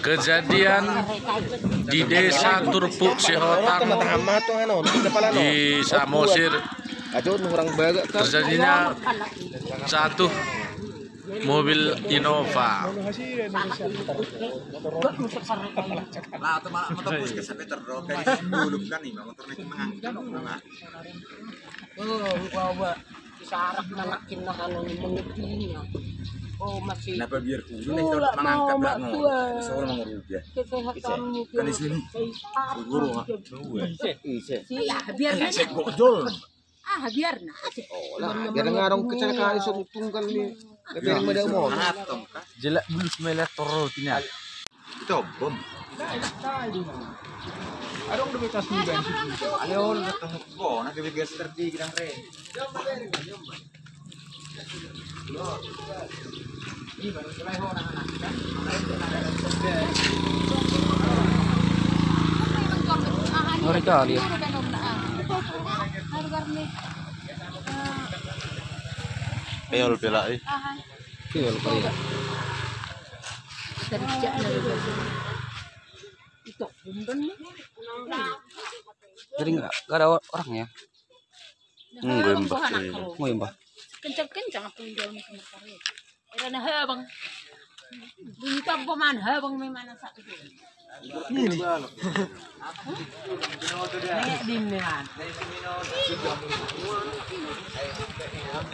Kejadian di desa Turpuk Sihotang di Samosir. Terjadinya satu mobil Innova. Lah, atau malah matapos ka sa Peter Road, kaya sinulog ka ni, motor na. Oh, nakin na kanong mengitinya. Oh, masih ay Wala, mangangkat mama, lang mo. tuwa. Gusto ko namang rubya. kesehatan Kan di sini. Siguro nga. Ise. Ya, biar na. Check bojol. Ah, biar na. Lah, biar nga rong kecelakaan iso tunggal ni. Gabi mo daw mo. Atong ka. Jelek bulu semelet torotnya. Ito, bom. Arong dumi tas ni ben. Ayaw, natungok ko. Nagabigas terdi ng re. Ngeri kali. Ayol pila eh. Nih. Jadi nggak nggak ada orang ya? Enggak, Mbak. Mau ya mbak? Kencang-kencang aku jauh nih sama kare. Era na habang. Bunyi pa paman habang may mana sa itu. Kayak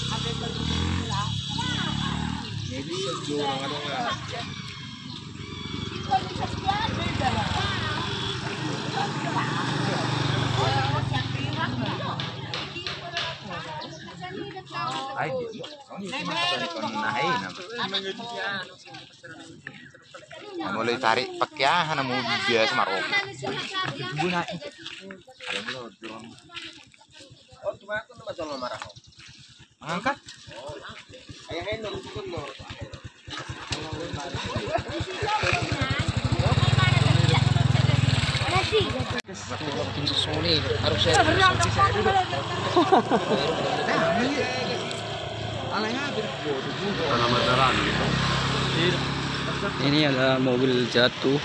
Ay, mulai tarik pakyahan na mo biasa marok. Alam mo, doon. Oh, ko. Tim susulit harus saya. Ini ada mobil jatuh.